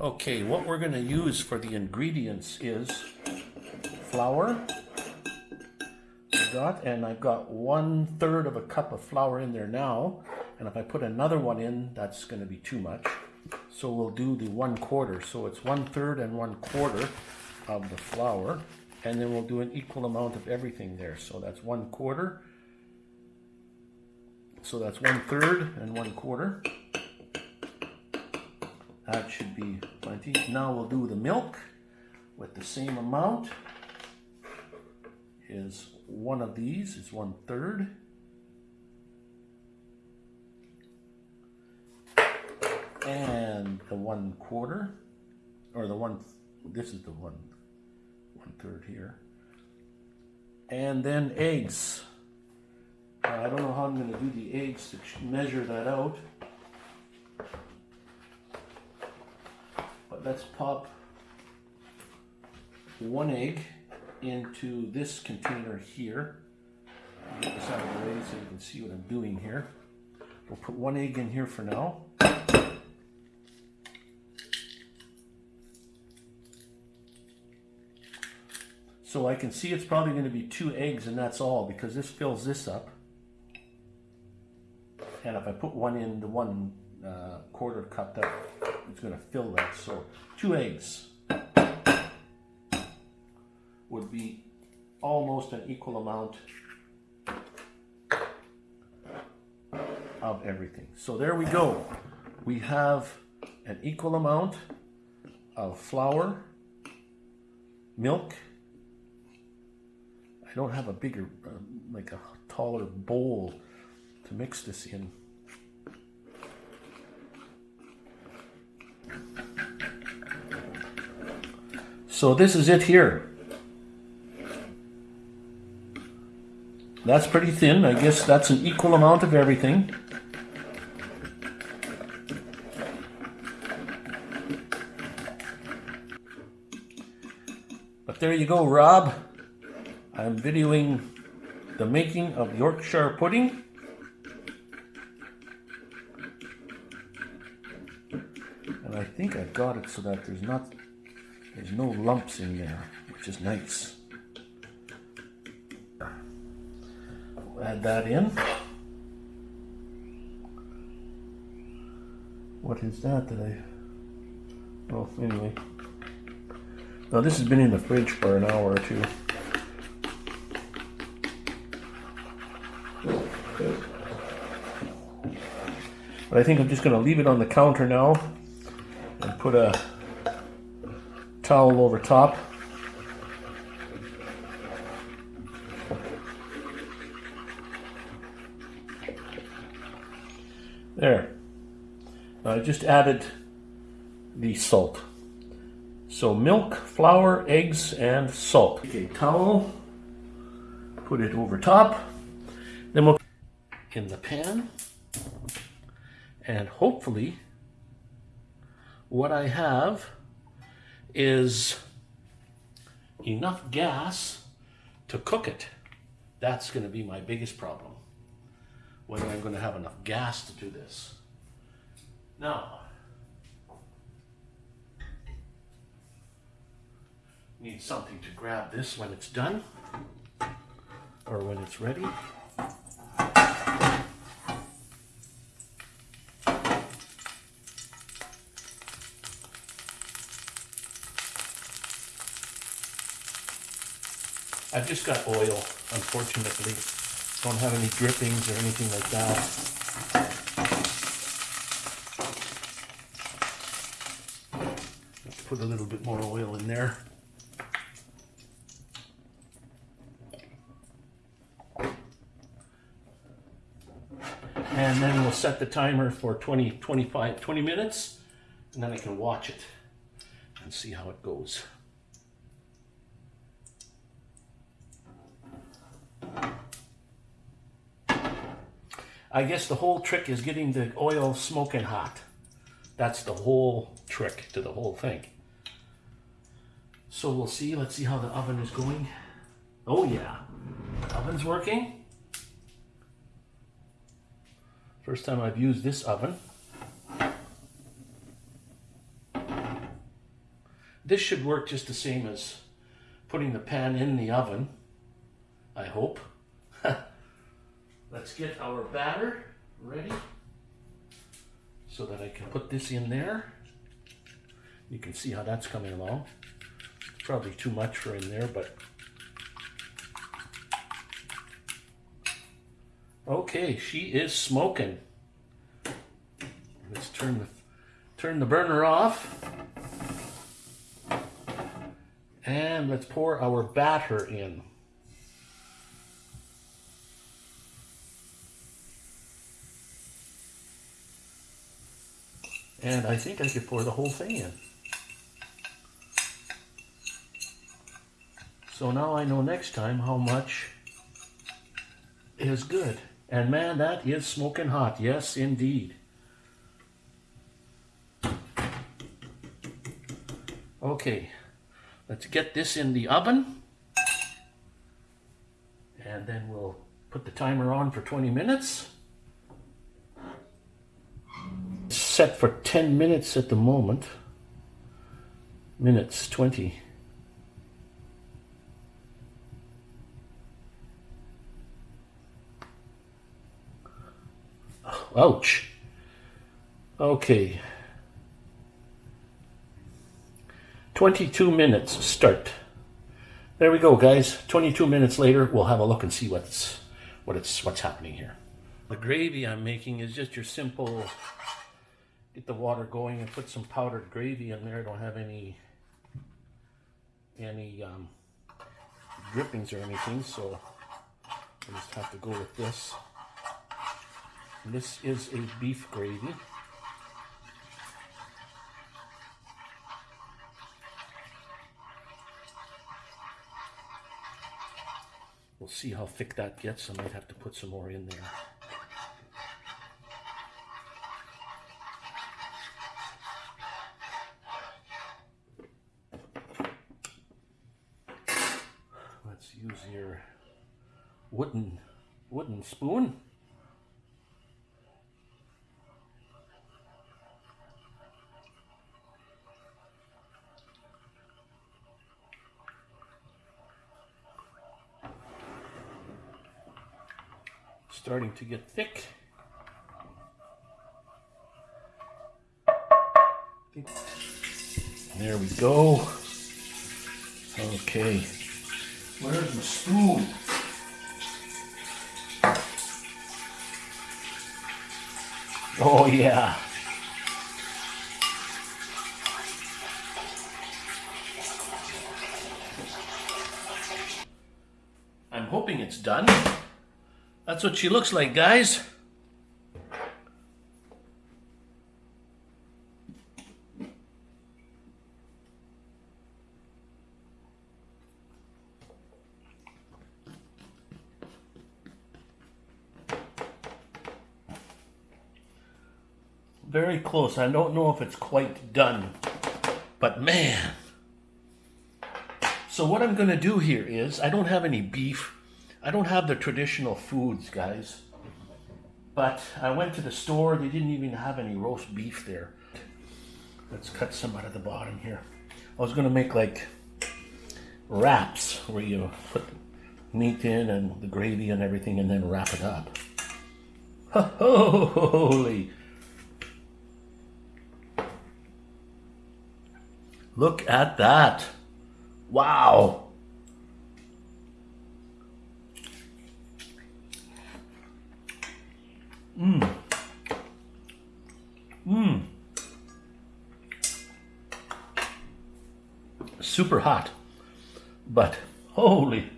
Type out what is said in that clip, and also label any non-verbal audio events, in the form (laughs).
Okay, what we're going to use for the ingredients is flour. I got, and I've got one third of a cup of flour in there now. And if I put another one in, that's going to be too much. So we'll do the one quarter. So it's one third and one quarter of the flour. And then we'll do an equal amount of everything there. So that's one quarter. So that's one third and one quarter. That should be plenty. Now we'll do the milk with the same amount. Is one of these is one third. And the one quarter, or the one, this is the one, one third here. And then eggs. I don't know how I'm going to do the eggs to measure that out. Let's pop one egg into this container here. Get this out of the way so you can see what I'm doing here. We'll put one egg in here for now. So I can see it's probably going to be two eggs and that's all because this fills this up. And if I put one in the one uh, quarter cup, that it's going to fill that. So two eggs would be almost an equal amount of everything. So there we go. We have an equal amount of flour, milk. I don't have a bigger, uh, like a taller bowl to mix this in. So this is it here. That's pretty thin. I guess that's an equal amount of everything. But there you go, Rob. I'm videoing the making of Yorkshire pudding. And I think I've got it so that there's not there's no lumps in there, which is nice. add that in. What is that that I... Oh, anyway. Now this has been in the fridge for an hour or two. But I think I'm just going to leave it on the counter now and put a towel over top. There. I just added the salt. So milk, flour, eggs, and salt. Okay, towel, put it over top. Then we'll in the pan. And hopefully what I have is enough gas to cook it. That's going to be my biggest problem. Whether I'm going to have enough gas to do this. Now, need something to grab this when it's done or when it's ready. Just got oil, unfortunately. Don't have any drippings or anything like that. Put a little bit more oil in there. And then we'll set the timer for 20, 25, 20 minutes, and then I can watch it and see how it goes. I guess the whole trick is getting the oil smoking hot. That's the whole trick to the whole thing. So we'll see. Let's see how the oven is going. Oh yeah, oven's working. First time I've used this oven. this should work just the same as putting the pan in the oven, I hope. Let's get our batter ready so that I can put this in there. You can see how that's coming along. It's probably too much for in there, but okay, she is smoking. Let's turn the turn the burner off. And let's pour our batter in. And I think I could pour the whole thing in. So now I know next time how much is good. And man, that is smoking hot. Yes, indeed. Okay, let's get this in the oven. And then we'll put the timer on for 20 minutes. Set for 10 minutes at the moment. Minutes 20. Ouch. Okay. 22 minutes start. There we go, guys. 22 minutes later, we'll have a look and see what's what it's what's happening here. The gravy I'm making is just your simple get the water going and put some powdered gravy in there. I don't have any any um, drippings or anything, so I just have to go with this. And this is a beef gravy. We'll see how thick that gets. I might have to put some more in there. Use your wooden wooden spoon. Starting to get thick. There we go. Okay. Where's the spoon? Oh yeah. I'm hoping it's done. That's what she looks like, guys. Very close. I don't know if it's quite done, but man. So what I'm going to do here is, I don't have any beef. I don't have the traditional foods, guys. But I went to the store. They didn't even have any roast beef there. Let's cut some out of the bottom here. I was going to make like wraps where you put meat in and the gravy and everything and then wrap it up. (laughs) Holy Look at that. Wow. Mmm. Mmm. Super hot. But holy